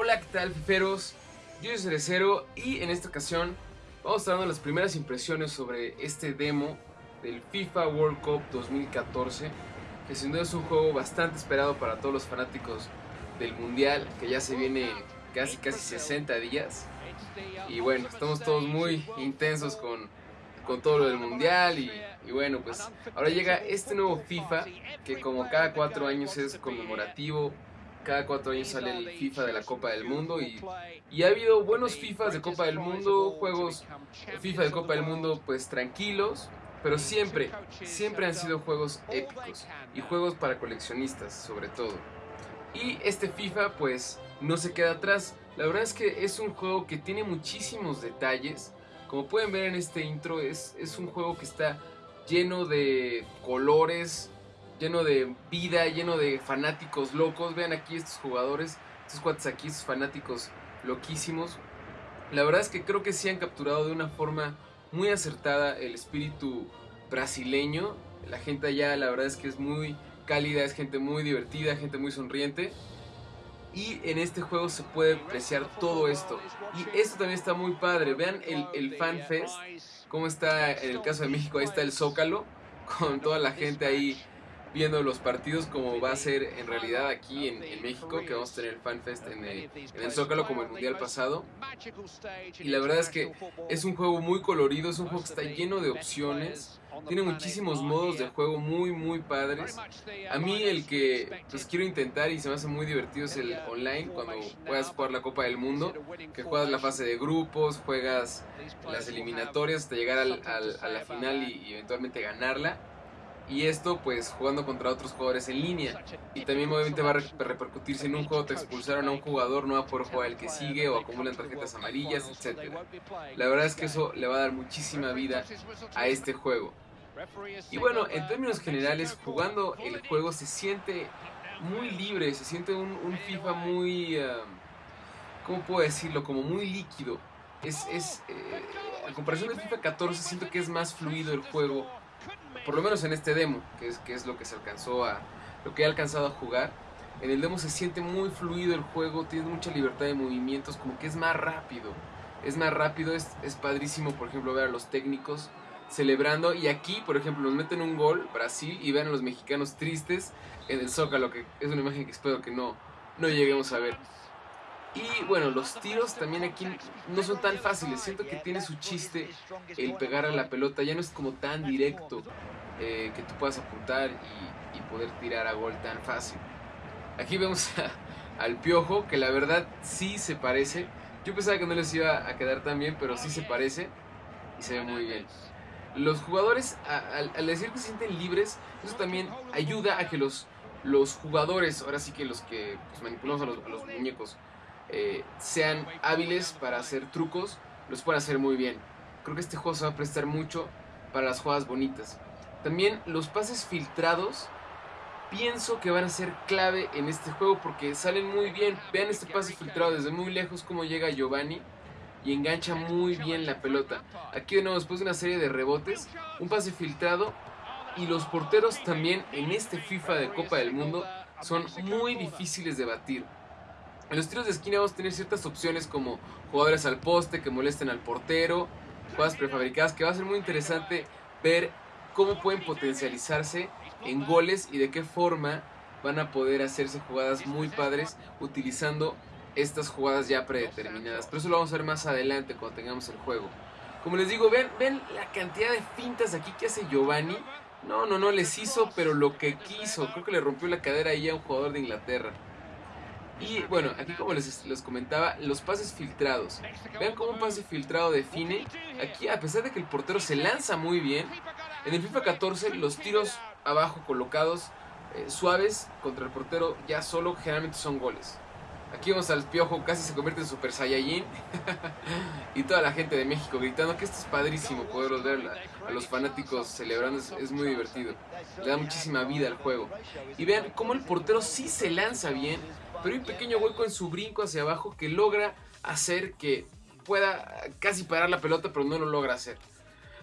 Hola, ¿qué tal, fiferos? Yo soy Cerecero y en esta ocasión vamos a estar dando las primeras impresiones sobre este demo del FIFA World Cup 2014, que sin duda es un juego bastante esperado para todos los fanáticos del Mundial, que ya se viene casi casi 60 días. Y bueno, estamos todos muy intensos con, con todo lo del Mundial y, y bueno, pues ahora llega este nuevo FIFA, que como cada cuatro años es conmemorativo cada cuatro años sale el FIFA de la Copa del Mundo y, y, ha habido buenos FIFAs de Copa del Mundo, juegos FIFA de Copa del Mundo pues tranquilos, pero siempre, siempre han sido juegos épicos y juegos para coleccionistas sobre todo. Y este FIFA pues no se queda atrás, la verdad es que es un juego que tiene muchísimos detalles, como pueden ver en este intro es, es un juego que está lleno de colores, lleno de vida, lleno de fanáticos locos. Vean aquí estos jugadores, estos cuates aquí, estos fanáticos loquísimos. La verdad es que creo que sí han capturado de una forma muy acertada el espíritu brasileño. La gente allá, la verdad es que es muy cálida, es gente muy divertida, gente muy sonriente. Y en este juego se puede apreciar todo esto. Y esto también está muy padre. Vean el, el Fan cómo está en el caso de México, ahí está el Zócalo, con toda la gente ahí viendo los partidos como va a ser en realidad aquí en, en México, que vamos a tener el FanFest en el, en el Zócalo como el Mundial pasado. Y la verdad es que es un juego muy colorido, es un juego que está lleno de opciones. Tiene muchísimos modos de juego muy muy padres. A mí el que pues quiero intentar y se me hace muy divertido es el online cuando puedas jugar la Copa del Mundo, que juegas la fase de grupos, juegas las eliminatorias hasta llegar al, al, a la final y, y eventualmente ganarla y esto pues jugando contra otros jugadores en línea. Y también obviamente va a repercutir si en un juego te expulsaron a un jugador no va a poder jugar el que sigue o acumulan tarjetas amarillas etc la verdad es que eso le va a dar muchísima vida a este juego. Y bueno en términos generales jugando el juego se siente muy libre se siente un, un FIFA muy uh, ¿cómo puedo decirlo? como muy líquido. Es, es eh, comparación del FIFA 14 siento que es más fluido el juego por lo menos en este demo, que es, que es lo que se alcanzó a, lo que he alcanzado a jugar, en el demo se siente muy fluido el juego, tiene mucha libertad de movimientos, como que es más rápido, es más rápido, es, es padrísimo, por ejemplo, ver a los técnicos celebrando, y aquí, por ejemplo, nos meten un gol, Brasil, y vean a los mexicanos tristes en el Zócalo, que es una imagen que espero que no, no lleguemos a ver. Y bueno, los tiros también aquí no son tan fáciles. Siento que tiene su chiste el pegar a la pelota. Ya no es como tan directo eh, que tú puedas apuntar y, poder tirar a gol tan fácil. Aquí vemos al Piojo, que la verdad sí se parece. Yo pensaba que no les iba a quedar tan bien, pero sí se parece y se ve muy bien. Los jugadores, al, decir que se sienten libres, eso también ayuda a que los, los jugadores, ahora sí que los que pues, manipulamos a los muñecos, eh, sean hábiles para hacer trucos, los pueden hacer muy bien. Creo que este juego se va a prestar mucho para las jugadas bonitas. También los pases filtrados pienso que van a ser clave en este juego porque salen muy bien. Vean este pase filtrado desde muy lejos como llega Giovanni y engancha muy bien la pelota. Aquí de nuevo después de una serie de rebotes, un pase filtrado y los porteros también en este FIFA de Copa del Mundo son muy difíciles de batir. En los tiros de esquina vamos a tener ciertas opciones como jugadores al poste que molesten al portero, jugadas prefabricadas, que va a ser muy interesante ver cómo pueden potencializarse en goles y de qué forma van a poder hacerse jugadas muy padres utilizando estas jugadas ya predeterminadas. Pero eso lo vamos a ver más adelante cuando tengamos el juego. Como les digo, ven, ven la cantidad de fintas aquí que hace Giovanni. No, no, no les hizo, pero lo que quiso. Creo que le rompió la cadera ahí a un jugador de Inglaterra. Y bueno, aquí como les, les, comentaba, los pases filtrados. Vean cómo un pase filtrado define. Aquí, a pesar de que el portero se lanza muy bien, en el FIFA 14 los tiros abajo colocados eh, suaves contra el portero ya solo generalmente son goles. Aquí vamos al piojo, casi se convierte en Super Saiyajin. y toda la gente de México gritando que esto es padrísimo poderlos ver a los fanáticos celebrando, es, es, muy divertido. Le da muchísima vida al juego. Y vean cómo el portero sí se lanza bien, pero hay un pequeño hueco en su brinco hacia abajo que logra hacer que pueda casi parar la pelota, pero no lo logra hacer.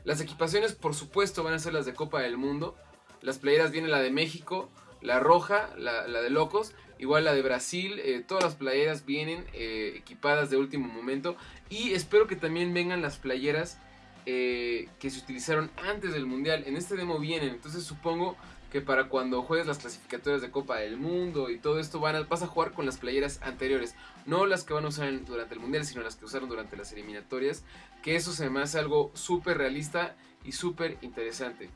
Las equipaciones, por supuesto, van a ser las de Copa del Mundo. Las playeras vienen la de México, la roja, la, la de Locos, igual la de Brasil, eh, todas las playeras vienen eh, equipadas de último momento y espero que también vengan las playeras eh, que se utilizaron antes del mundial. En este demo vienen, entonces supongo que para cuando juegues las clasificatorias de Copa del Mundo y todo esto van a, vas a jugar con las playeras anteriores, no las que van a usar durante el mundial, sino las que usaron durante las eliminatorias, que eso se me hace algo súper realista y súper interesante.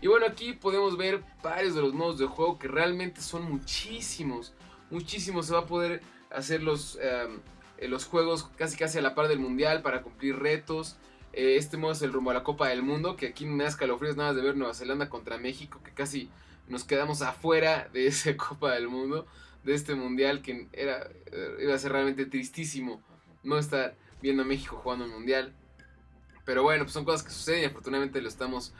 Y bueno, aquí podemos ver varios de los modos de juego que realmente son muchísimos, muchísimos. Se va a poder hacer los, em, eh, los juegos casi casi a la par del mundial para cumplir retos. Eh, este modo es el rumbo a la Copa del Mundo, que aquí me da escalofríos nada más de ver Nueva Zelanda contra México, que casi nos quedamos afuera de esa Copa del Mundo, de este mundial que era, iba a ser realmente tristísimo no estar viendo a México jugando un mundial. Pero bueno, pues son cosas que suceden y afortunadamente lo estamos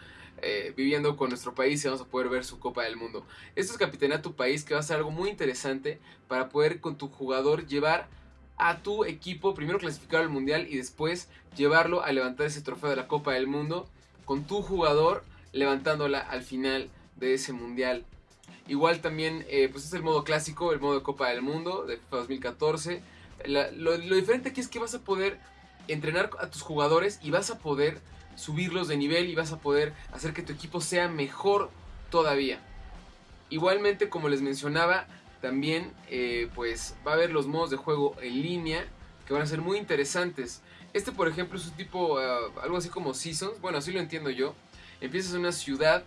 eh, viviendo con nuestro país y vamos a poder ver su Copa del Mundo. Esto es Capitanear tu país, que va a ser algo muy interesante para poder con tu jugador llevar a tu equipo, primero clasificar al Mundial y después llevarlo a levantar ese trofeo de la Copa del Mundo con tu jugador levantándola al final de ese Mundial. Igual también, eh, pues es el modo clásico, el modo de Copa del Mundo de FIFA 2014. lo diferente aquí es que vas a poder entrenar a tus jugadores y vas a poder subirlos de nivel y vas a poder hacer que tu equipo sea mejor todavía. Igualmente, como les mencionaba, también eh, pues va a haber los modos de juego en línea que van a ser muy interesantes. Este, por ejemplo, es un tipo, ah, algo así como Seasons, bueno, así lo entiendo yo. Empiezas en una ciudad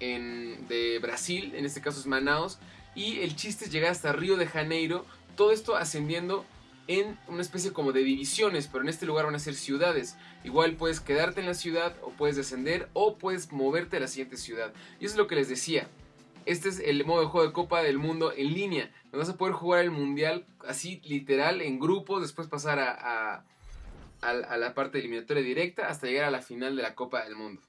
de Brasil, en este caso es Manaus, y el chiste es llegar hasta Río de Janeiro, todo esto ascendiendo en una especie como de divisiones, pero en este lugar van a ser ciudades. Igual puedes quedarte en la ciudad o puedes descender o puedes moverte a la siguiente ciudad. Y eso es lo que les decía. Este es el modo de juego de Copa del Mundo en línea. Vas a poder jugar el Mundial así literal en grupos, después pasar a, a la parte eliminatoria directa hasta llegar a la final de la Copa del Mundo.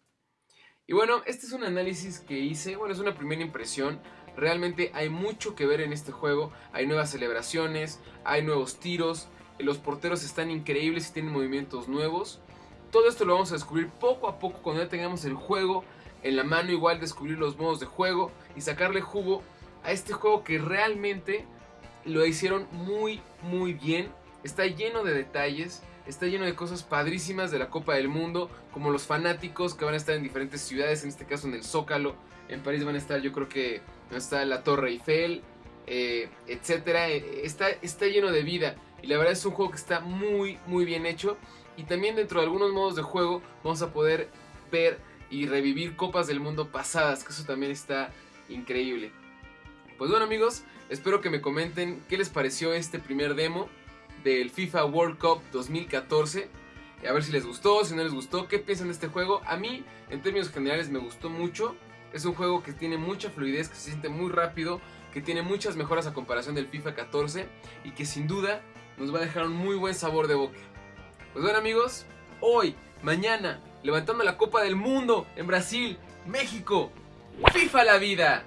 Y bueno, este es un análisis que hice, bueno, es una primera impresión. Realmente hay mucho que ver en este juego. Hay nuevas celebraciones, hay nuevos tiros, los porteros están increíbles y tienen movimientos nuevos. Todo esto lo vamos a descubrir poco a poco cuando ya tengamos el juego en la mano, igual descubrir los modos de juego y sacarle jugo a este juego que realmente lo hicieron muy muy bien. Está lleno de detalles, está lleno de cosas padrísimas de la Copa del Mundo, como los fanáticos que van a estar en diferentes ciudades, en este caso en el Zócalo, en París van a estar yo creo que está la Torre Eiffel, eh, etcétera. Eh, está, está lleno de vida y la verdad es un juego que está muy muy bien hecho y también dentro de algunos modos de juego vamos a poder ver y revivir copas del mundo pasadas, que eso también está increíble. Pues bueno amigos, espero que me comenten qué les pareció este primer demo del FIFA World Cup 2014. A ver si les gustó, si no les gustó, qué piensan de este juego. A mí, en términos generales, me gustó mucho. Es un juego que tiene mucha fluidez, que se siente muy rápido, que tiene muchas mejoras a comparación del FIFA 14 y que sin duda nos va a dejar un muy buen sabor de boca. Pues bueno amigos, hoy, mañana, levantando la Copa del Mundo en Brasil, México, FIFA la vida.